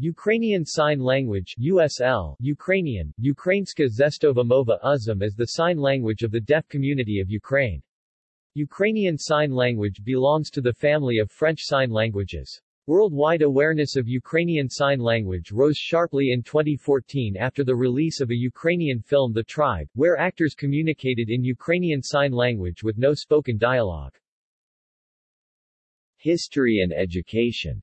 Ukrainian Sign Language USL, Ukrainian, Ukrainska Zestova Mova Uzum is the sign language of the deaf community of Ukraine. Ukrainian Sign Language belongs to the family of French Sign Languages. Worldwide awareness of Ukrainian Sign Language rose sharply in 2014 after the release of a Ukrainian film The Tribe, where actors communicated in Ukrainian Sign Language with no spoken dialogue. History and education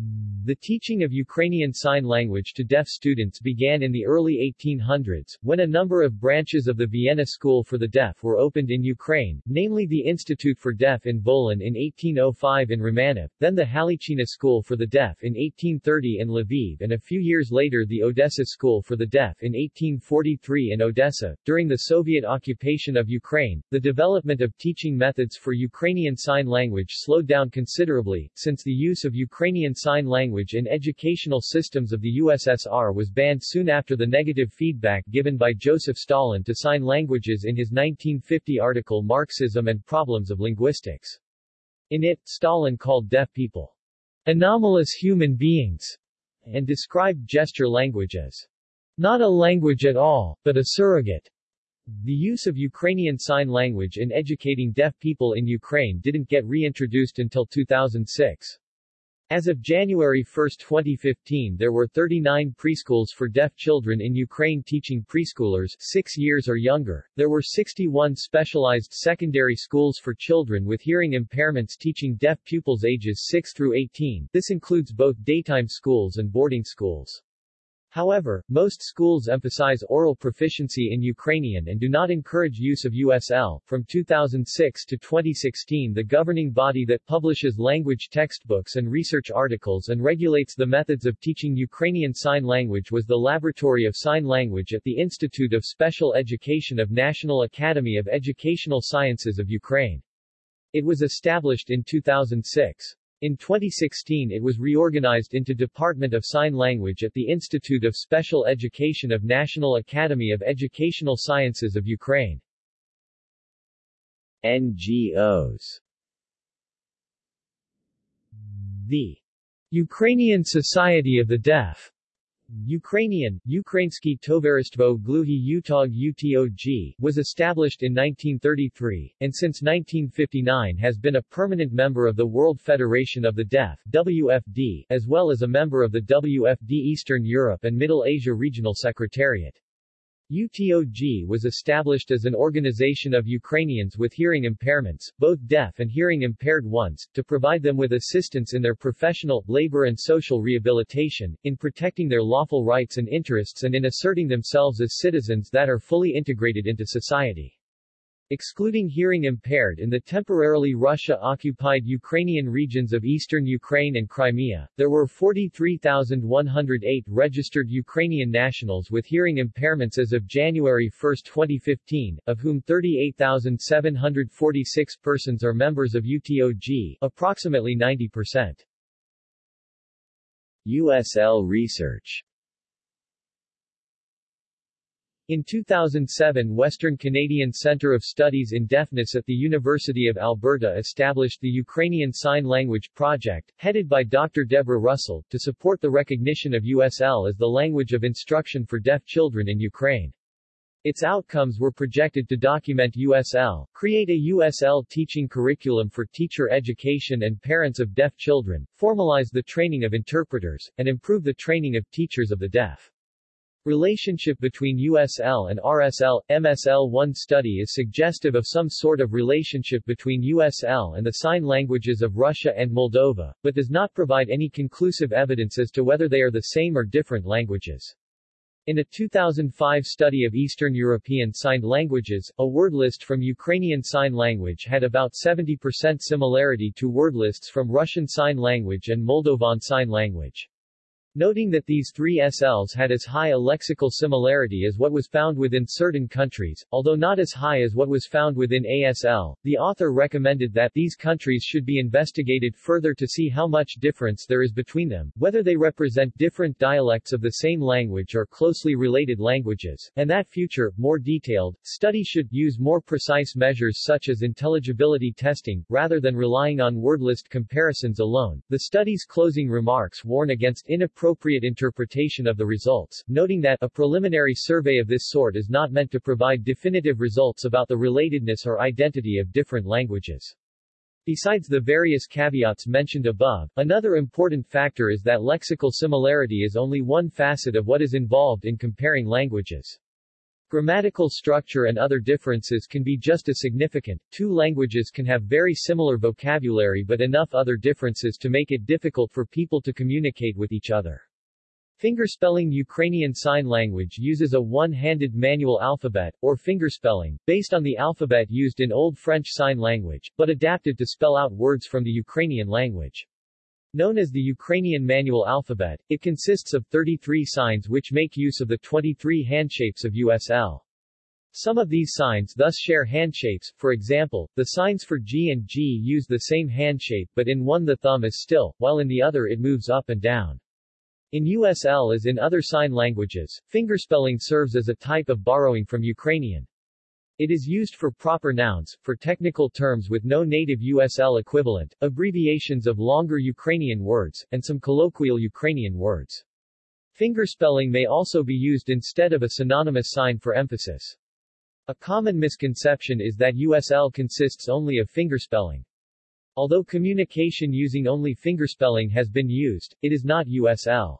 the teaching of Ukrainian Sign Language to deaf students began in the early 1800s, when a number of branches of the Vienna School for the Deaf were opened in Ukraine, namely the Institute for Deaf in Volyn in 1805 in Romanov, then the Halichina School for the Deaf in 1830 in Lviv and a few years later the Odessa School for the Deaf in 1843 in Odessa. During the Soviet occupation of Ukraine, the development of teaching methods for Ukrainian Sign Language slowed down considerably, since the use of Ukrainian Sign Language language in educational systems of the USSR was banned soon after the negative feedback given by Joseph Stalin to sign languages in his 1950 article Marxism and Problems of Linguistics. In it, Stalin called deaf people anomalous human beings and described gesture language as not a language at all, but a surrogate. The use of Ukrainian Sign Language in educating deaf people in Ukraine didn't get reintroduced until 2006. As of January 1, 2015 there were 39 preschools for deaf children in Ukraine teaching preschoolers 6 years or younger. There were 61 specialized secondary schools for children with hearing impairments teaching deaf pupils ages 6 through 18. This includes both daytime schools and boarding schools. However, most schools emphasize oral proficiency in Ukrainian and do not encourage use of USL. From 2006 to 2016, the governing body that publishes language textbooks and research articles and regulates the methods of teaching Ukrainian Sign Language was the Laboratory of Sign Language at the Institute of Special Education of National Academy of Educational Sciences of Ukraine. It was established in 2006. In 2016 it was reorganized into Department of Sign Language at the Institute of Special Education of National Academy of Educational Sciences of Ukraine. NGOs The Ukrainian Society of the Deaf Ukrainian, Ukrainsky Tovaristvo Gluhi Utog UTOG, was established in 1933, and since 1959 has been a permanent member of the World Federation of the Deaf WFD, as well as a member of the WFD Eastern Europe and Middle Asia Regional Secretariat. UTOG was established as an organization of Ukrainians with hearing impairments, both deaf and hearing impaired ones, to provide them with assistance in their professional, labor and social rehabilitation, in protecting their lawful rights and interests and in asserting themselves as citizens that are fully integrated into society. Excluding hearing impaired in the temporarily Russia-occupied Ukrainian regions of eastern Ukraine and Crimea, there were 43,108 registered Ukrainian nationals with hearing impairments as of January 1, 2015, of whom 38,746 persons are members of UTOG, approximately 90%. USL research in 2007 Western Canadian Centre of Studies in Deafness at the University of Alberta established the Ukrainian Sign Language Project, headed by Dr. Deborah Russell, to support the recognition of USL as the language of instruction for deaf children in Ukraine. Its outcomes were projected to document USL, create a USL teaching curriculum for teacher education and parents of deaf children, formalize the training of interpreters, and improve the training of teachers of the deaf. Relationship between USL and RSL, MSL-1 study is suggestive of some sort of relationship between USL and the sign languages of Russia and Moldova, but does not provide any conclusive evidence as to whether they are the same or different languages. In a 2005 study of Eastern European signed languages, a word list from Ukrainian Sign Language had about 70% similarity to word lists from Russian Sign Language and Moldovan Sign Language. Noting that these three SLs had as high a lexical similarity as what was found within certain countries, although not as high as what was found within ASL. The author recommended that these countries should be investigated further to see how much difference there is between them, whether they represent different dialects of the same language or closely related languages, and that future, more detailed, study should use more precise measures such as intelligibility testing, rather than relying on word list comparisons alone. The study's closing remarks warn against inappropriate appropriate interpretation of the results, noting that a preliminary survey of this sort is not meant to provide definitive results about the relatedness or identity of different languages. Besides the various caveats mentioned above, another important factor is that lexical similarity is only one facet of what is involved in comparing languages. Grammatical structure and other differences can be just as significant. Two languages can have very similar vocabulary but enough other differences to make it difficult for people to communicate with each other. Fingerspelling Ukrainian Sign Language uses a one-handed manual alphabet, or fingerspelling, based on the alphabet used in Old French Sign Language, but adapted to spell out words from the Ukrainian language. Known as the Ukrainian manual alphabet, it consists of 33 signs which make use of the 23 handshapes of USL. Some of these signs thus share handshapes, for example, the signs for G and G use the same handshape but in one the thumb is still, while in the other it moves up and down. In USL as in other sign languages, fingerspelling serves as a type of borrowing from Ukrainian. It is used for proper nouns, for technical terms with no native USL equivalent, abbreviations of longer Ukrainian words, and some colloquial Ukrainian words. Fingerspelling may also be used instead of a synonymous sign for emphasis. A common misconception is that USL consists only of fingerspelling. Although communication using only fingerspelling has been used, it is not USL.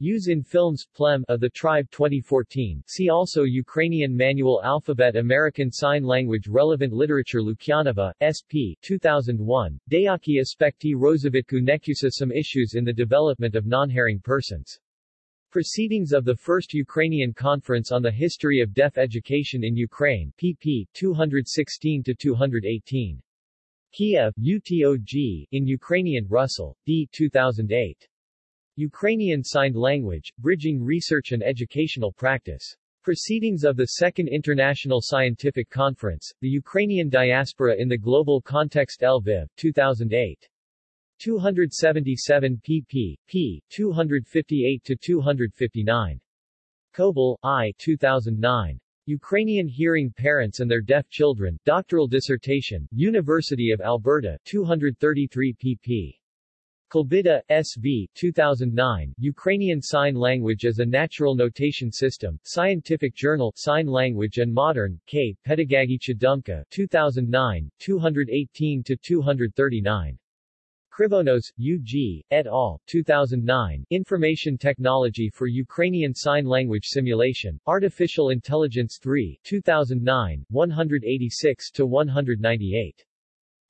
Use in films, Plem of the Tribe 2014. See also Ukrainian Manual Alphabet American Sign Language Relevant Literature Lukyanova, SP 2001, Deaki aspekti rozavitku nekusa Some issues in the development of non-hearing persons. Proceedings of the First Ukrainian Conference on the History of Deaf Education in Ukraine pp. 216-218. Kiev, UTOG, in Ukrainian Russell, D. 2008. Ukrainian Signed Language, Bridging Research and Educational Practice. Proceedings of the Second International Scientific Conference, The Ukrainian Diaspora in the Global Context Lviv, 2008. 277 pp. p. 258-259. Kobel, I. 2009. Ukrainian Hearing Parents and Their Deaf Children, Doctoral Dissertation, University of Alberta, 233 pp. Kulbida, S.V. 2009, Ukrainian Sign Language as a Natural Notation System, Scientific Journal, Sign Language and Modern, K. Pedagogicha Dumka, 2009, 218-239. Krivonos, U.G., et al., 2009, Information Technology for Ukrainian Sign Language Simulation, Artificial Intelligence 3, 2009, 186-198.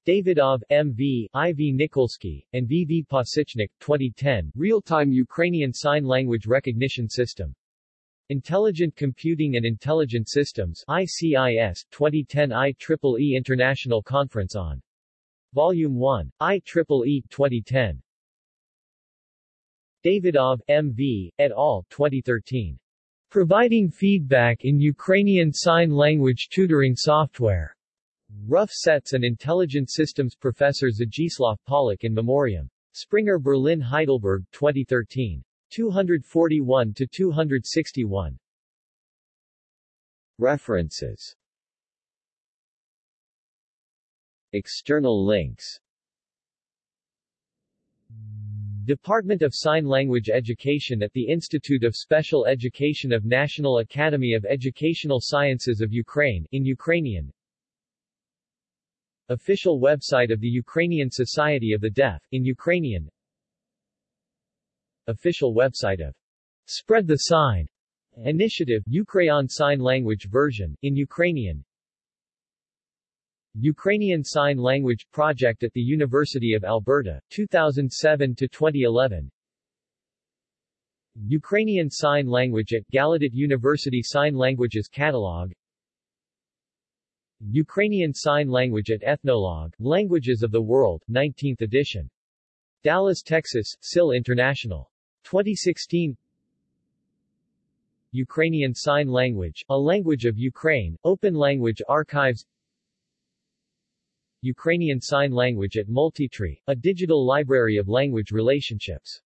Davidov, M.V., I.V. Nikolsky, and V.V. Pasichnik, 2010, Real-Time Ukrainian Sign Language Recognition System. Intelligent Computing and Intelligent Systems ICIS, 2010 IEEE International Conference on. Volume 1, IEEE 2010. Davidov, M.V., et al., 2013. Providing Feedback in Ukrainian Sign Language Tutoring Software. Rough Sets and Intelligent Systems Professor Zdzislaw Pawlak in Memoriam. Springer Berlin Heidelberg 2013. 241-261. References External links Department of Sign Language Education at the Institute of Special Education of National Academy of Educational Sciences of Ukraine in Ukrainian Official website of the Ukrainian Society of the Deaf, in Ukrainian. Official website of Spread the Sign Initiative Ukrainian Sign Language version, in Ukrainian. Ukrainian Sign Language Project at the University of Alberta, 2007-2011 Ukrainian Sign Language at Gallaudet University Sign Languages Catalog Ukrainian Sign Language at Ethnologue, Languages of the World, 19th edition. Dallas, Texas, SIL International. 2016 Ukrainian Sign Language, a language of Ukraine, Open Language Archives Ukrainian Sign Language at Multitree, a digital library of language relationships